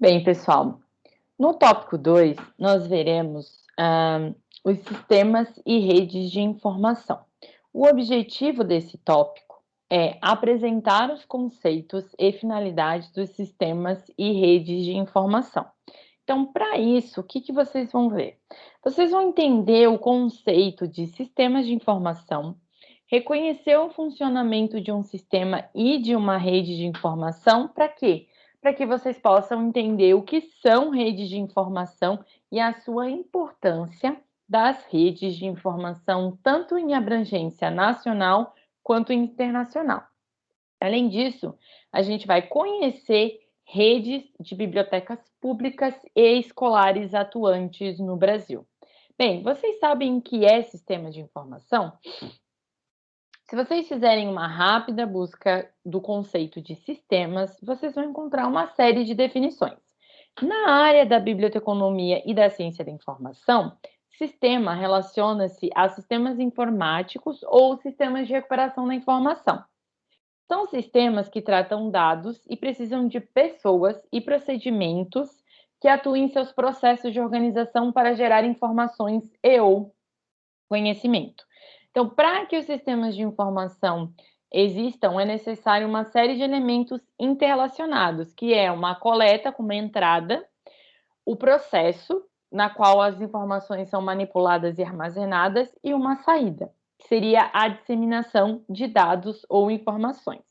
Bem, pessoal, no tópico 2, nós veremos ah, os sistemas e redes de informação. O objetivo desse tópico é apresentar os conceitos e finalidades dos sistemas e redes de informação. Então, para isso, o que, que vocês vão ver? Vocês vão entender o conceito de sistemas de informação, reconhecer o funcionamento de um sistema e de uma rede de informação, para quê? para que vocês possam entender o que são redes de informação e a sua importância das redes de informação, tanto em abrangência nacional quanto internacional. Além disso, a gente vai conhecer redes de bibliotecas públicas e escolares atuantes no Brasil. Bem, vocês sabem o que é sistema de informação? Se vocês fizerem uma rápida busca do conceito de sistemas, vocês vão encontrar uma série de definições. Na área da biblioteconomia e da ciência da informação, sistema relaciona-se a sistemas informáticos ou sistemas de recuperação da informação. São sistemas que tratam dados e precisam de pessoas e procedimentos que atuem em seus processos de organização para gerar informações e ou conhecimento. Então, para que os sistemas de informação existam, é necessário uma série de elementos interrelacionados, que é uma coleta com uma entrada, o processo na qual as informações são manipuladas e armazenadas e uma saída, que seria a disseminação de dados ou informações.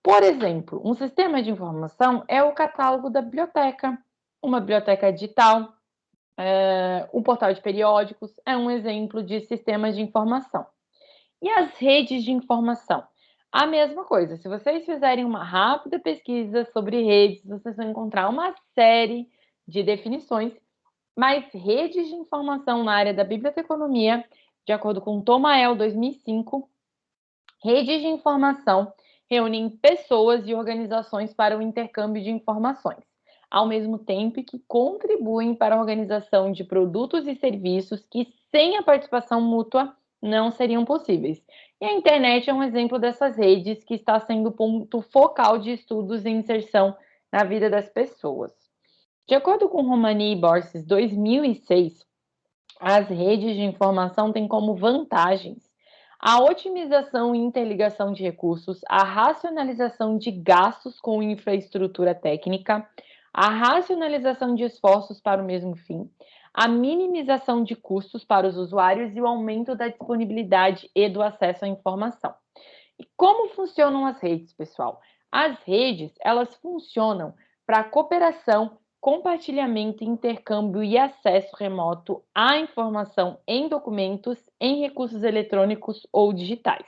Por exemplo, um sistema de informação é o catálogo da biblioteca, uma biblioteca digital, é, o portal de periódicos é um exemplo de sistemas de informação. E as redes de informação? A mesma coisa. Se vocês fizerem uma rápida pesquisa sobre redes, vocês vão encontrar uma série de definições, mas redes de informação na área da biblioteconomia, de acordo com Tomael 2005, redes de informação reúnem pessoas e organizações para o intercâmbio de informações ao mesmo tempo que contribuem para a organização de produtos e serviços que, sem a participação mútua, não seriam possíveis. E a internet é um exemplo dessas redes que está sendo ponto focal de estudos e inserção na vida das pessoas. De acordo com Romani e Borges 2006, as redes de informação têm como vantagens a otimização e interligação de recursos, a racionalização de gastos com infraestrutura técnica, a racionalização de esforços para o mesmo fim, a minimização de custos para os usuários e o aumento da disponibilidade e do acesso à informação. E como funcionam as redes, pessoal? As redes, elas funcionam para cooperação, compartilhamento, intercâmbio e acesso remoto à informação em documentos, em recursos eletrônicos ou digitais.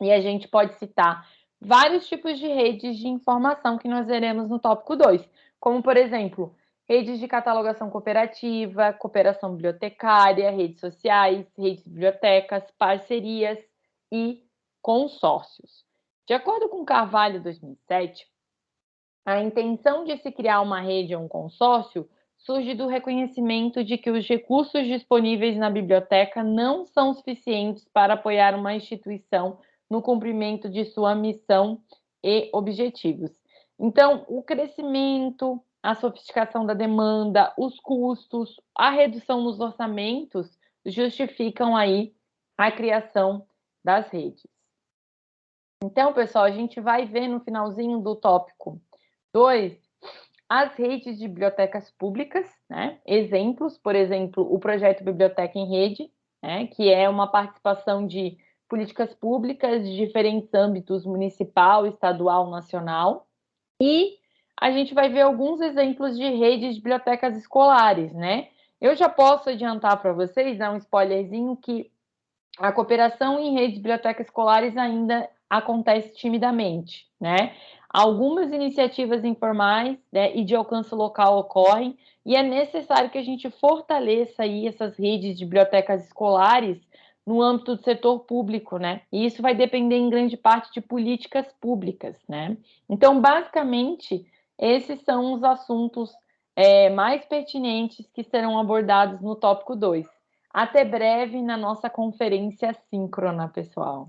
E a gente pode citar vários tipos de redes de informação que nós veremos no tópico 2, como, por exemplo, redes de catalogação cooperativa, cooperação bibliotecária, redes sociais, redes de bibliotecas, parcerias e consórcios. De acordo com Carvalho 2007, a intenção de se criar uma rede ou um consórcio surge do reconhecimento de que os recursos disponíveis na biblioteca não são suficientes para apoiar uma instituição no cumprimento de sua missão e objetivos. Então, o crescimento, a sofisticação da demanda, os custos, a redução nos orçamentos justificam aí a criação das redes. Então, pessoal, a gente vai ver no finalzinho do tópico 2 as redes de bibliotecas públicas, né? Exemplos, por exemplo, o projeto Biblioteca em Rede, né? que é uma participação de políticas públicas de diferentes âmbitos municipal, estadual, nacional. E a gente vai ver alguns exemplos de redes de bibliotecas escolares, né? Eu já posso adiantar para vocês, dar um spoilerzinho, que a cooperação em redes de bibliotecas escolares ainda acontece timidamente, né? Algumas iniciativas informais né, e de alcance local ocorrem, e é necessário que a gente fortaleça aí essas redes de bibliotecas escolares no âmbito do setor público, né? E isso vai depender em grande parte de políticas públicas, né? Então, basicamente, esses são os assuntos é, mais pertinentes que serão abordados no tópico 2. Até breve na nossa conferência síncrona, pessoal.